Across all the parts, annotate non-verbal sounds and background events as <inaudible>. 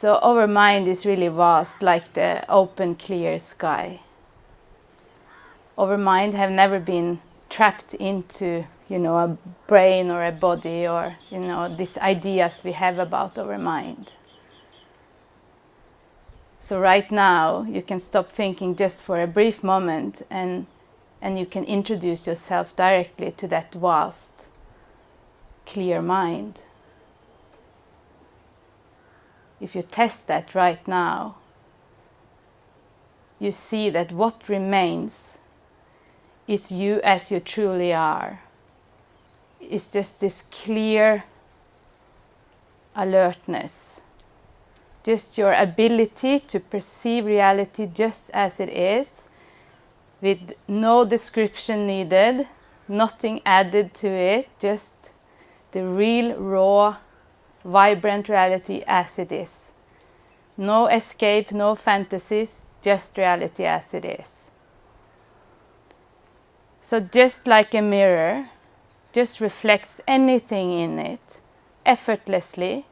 So our mind is really vast, like the open, clear sky. Our mind have never been trapped into, you know, a brain or a body or, you know, these ideas we have about our mind. So right now, you can stop thinking just for a brief moment and, and you can introduce yourself directly to that vast, clear mind if you test that right now, you see that what remains is you as you truly are. It's just this clear alertness. Just your ability to perceive reality just as it is, with no description needed, nothing added to it, just the real raw vibrant reality as it is. No escape, no fantasies, just reality as it is. So just like a mirror, just reflects anything in it effortlessly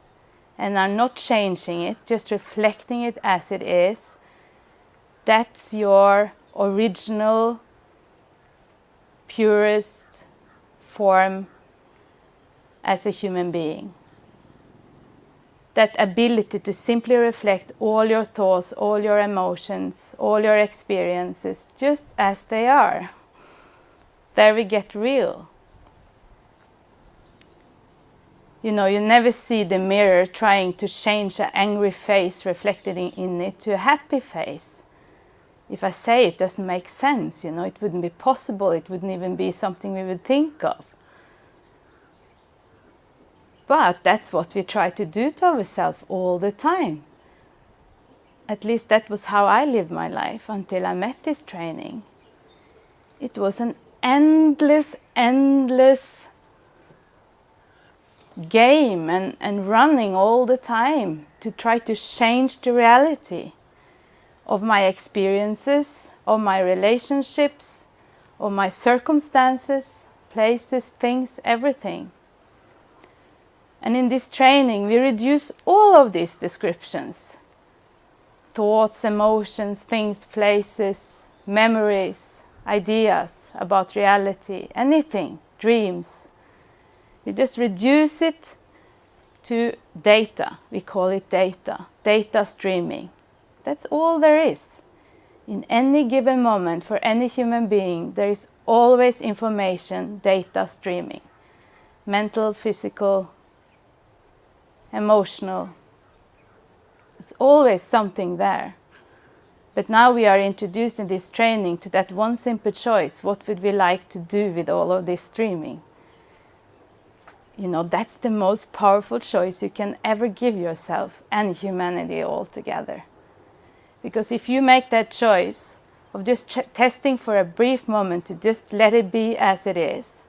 and are not changing it, just reflecting it as it is. That's your original, purest form as a human being that ability to simply reflect all your thoughts, all your emotions, all your experiences just as they are. There we get real. You know, you never see the mirror trying to change an angry face reflected in, it to a happy face. If I say it doesn't make sense, you know, it wouldn't be possible, it wouldn't even be something we would think of. But that's what we try to do to ourselves all the time. At least that was how I lived my life until I met this training. It was an endless, endless game and, and running all the time to try to change the reality of my experiences, of my relationships, of my circumstances, places, things, everything. And in this training, we reduce all of these descriptions. Thoughts, emotions, things, places, memories, ideas about reality, anything, dreams. We just reduce it to data. We call it data, data streaming. That's all there is. In any given moment for any human being, there is always information, data streaming. Mental, physical, emotional. It's always something there. But now we are introducing this training to that one simple choice. What would we like to do with all of this streaming? You know, that's the most powerful choice you can ever give yourself and humanity altogether. Because if you make that choice of just testing for a brief moment to just let it be as it is,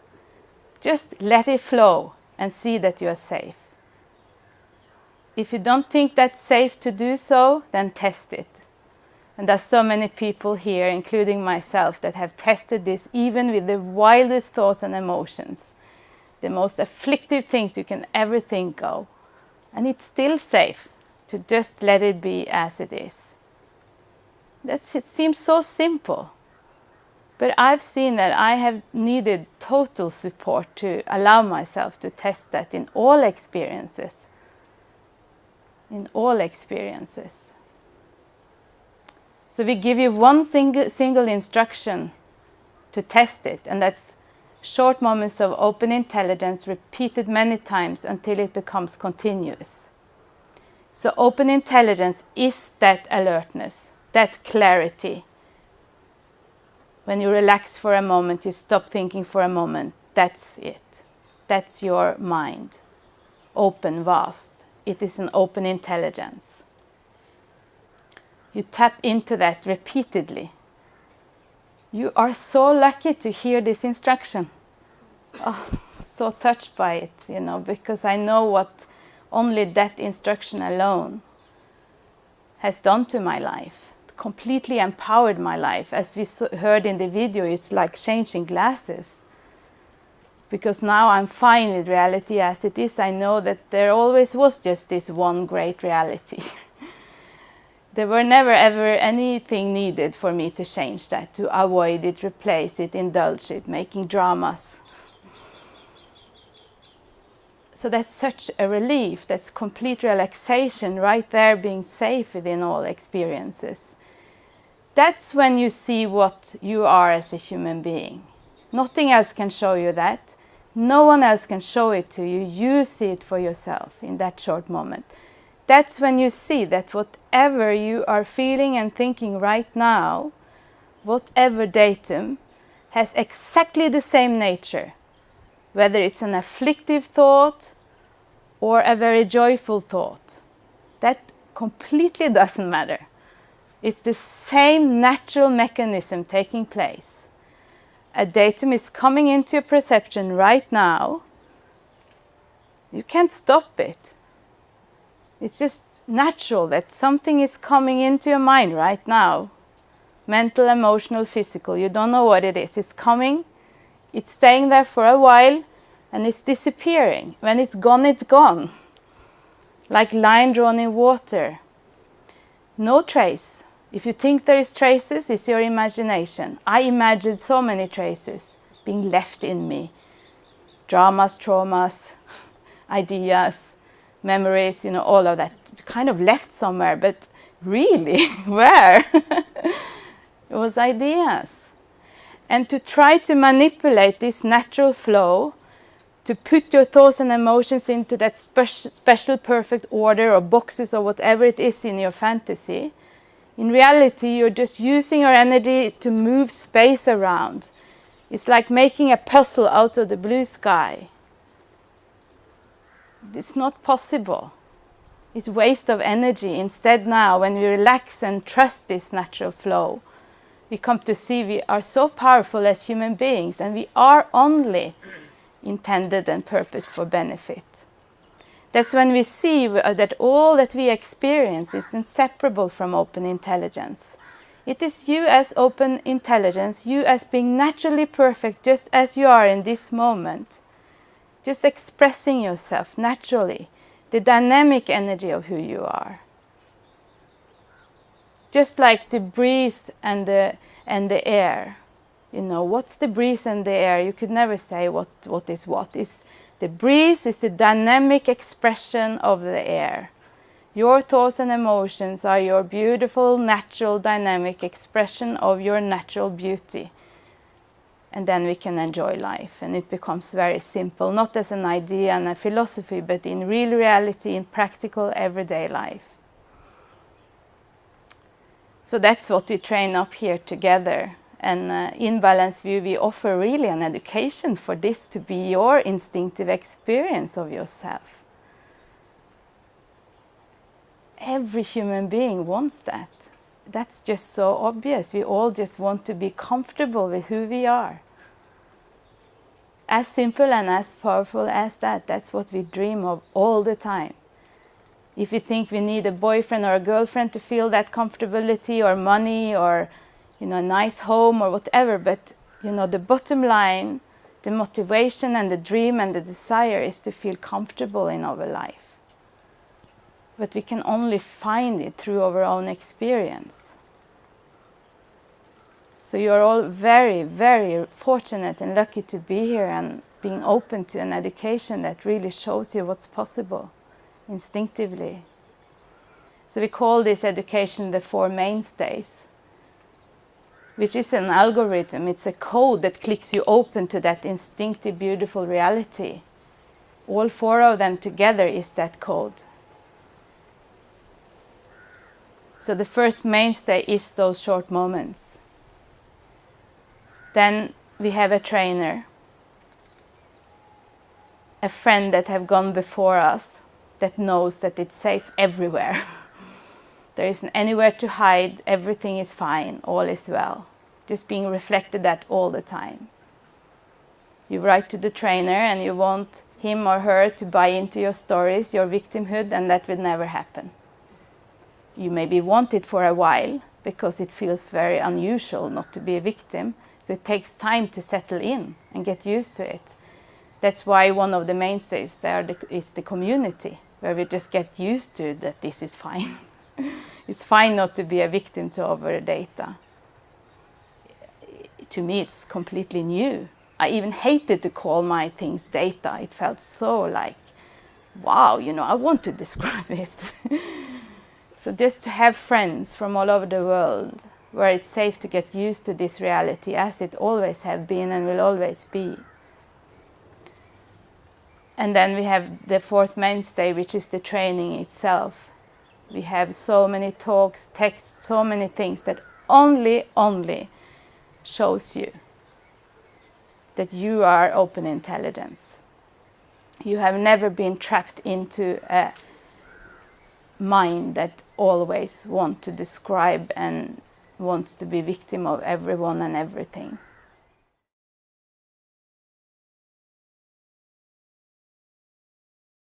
just let it flow and see that you are safe. If you don't think that's safe to do so, then test it. And there's so many people here, including myself, that have tested this even with the wildest thoughts and emotions. The most afflictive things you can ever think of. And it's still safe to just let it be as it is. That's, it seems so simple. But I've seen that I have needed total support to allow myself to test that in all experiences in all experiences. So we give you one single, single instruction to test it, and that's short moments of open intelligence repeated many times until it becomes continuous. So open intelligence is that alertness, that clarity. When you relax for a moment, you stop thinking for a moment, that's it. That's your mind, open, vast it is an open intelligence. You tap into that repeatedly. You are so lucky to hear this instruction. Oh, so touched by it, you know, because I know what only that instruction alone has done to my life. Completely empowered my life. As we heard in the video, it's like changing glasses because now I'm fine with reality as it is. I know that there always was just this one great reality. <laughs> there were never ever anything needed for me to change that, to avoid it, replace it, indulge it, making dramas. So that's such a relief, that's complete relaxation right there being safe within all experiences. That's when you see what you are as a human being. Nothing else can show you that. No one else can show it to you. You see it for yourself in that short moment. That's when you see that whatever you are feeling and thinking right now, whatever datum, has exactly the same nature, whether it's an afflictive thought or a very joyful thought. That completely doesn't matter. It's the same natural mechanism taking place. A datum is coming into your perception right now. You can't stop it. It's just natural that something is coming into your mind right now. Mental, emotional, physical. You don't know what it is. It's coming, it's staying there for a while, and it's disappearing. When it's gone, it's gone. Like line drawn in water. No trace. If you think there is traces, it's your imagination. I imagined so many traces being left in me. Dramas, traumas, <laughs> ideas, memories, you know, all of that kind of left somewhere, but really, <laughs> where? <laughs> it was ideas. And to try to manipulate this natural flow, to put your thoughts and emotions into that spe special perfect order or boxes or whatever it is in your fantasy, in reality, you're just using your energy to move space around. It's like making a puzzle out of the blue sky. It's not possible. It's waste of energy. Instead now, when we relax and trust this natural flow, we come to see we are so powerful as human beings and we are only intended and purposed for benefit. That's when we see uh, that all that we experience is inseparable from open intelligence. It is you as open intelligence, you as being naturally perfect just as you are in this moment. Just expressing yourself naturally, the dynamic energy of who you are. Just like the breeze and the, and the air. You know, what's the breeze and the air? You could never say what, what is what. It's the breeze is the dynamic expression of the air. Your thoughts and emotions are your beautiful, natural, dynamic expression of your natural beauty. And then we can enjoy life and it becomes very simple, not as an idea and a philosophy, but in real reality, in practical everyday life. So that's what we train up here together and uh, in Balanced View, we offer really an education for this to be your instinctive experience of yourself. Every human being wants that. That's just so obvious. We all just want to be comfortable with who we are. As simple and as powerful as that, that's what we dream of all the time. If we think we need a boyfriend or a girlfriend to feel that comfortability or money or you know, a nice home or whatever, but you know, the bottom line, the motivation and the dream and the desire is to feel comfortable in our life. But we can only find it through our own experience. So you're all very, very fortunate and lucky to be here and being open to an education that really shows you what's possible instinctively. So we call this education the four mainstays which is an algorithm. It's a code that clicks you open to that instinctive, beautiful reality. All four of them together is that code. So the first mainstay is those short moments. Then we have a trainer, a friend that have gone before us that knows that it's safe everywhere. <laughs> There isn't anywhere to hide, everything is fine, all is well. Just being reflected at all the time. You write to the trainer and you want him or her to buy into your stories, your victimhood, and that will never happen. You maybe want it for a while because it feels very unusual not to be a victim, so it takes time to settle in and get used to it. That's why one of the mainstays there is the community, where we just get used to that this is fine. <laughs> It's fine not to be a victim to over data. To me, it's completely new. I even hated to call my things data. It felt so like, wow, you know, I want to <laughs> describe it. so just to have friends from all over the world where it's safe to get used to this reality as it always have been and will always be. And then we have the fourth mainstay, which is the training itself. We have so many talks, texts, so many things that only, only shows you that you are open intelligence. You have never been trapped into a mind that always wants to describe and wants to be victim of everyone and everything.